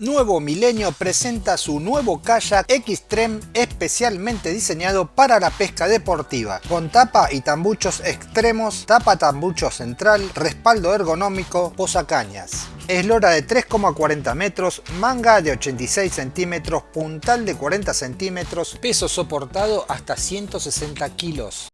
Nuevo Milenio presenta su nuevo kayak Xtreme especialmente diseñado para la pesca deportiva, con tapa y tambuchos extremos, tapa tambucho central, respaldo ergonómico, posacañas. Eslora de 3,40 metros, manga de 86 centímetros, puntal de 40 centímetros, peso soportado hasta 160 kilos.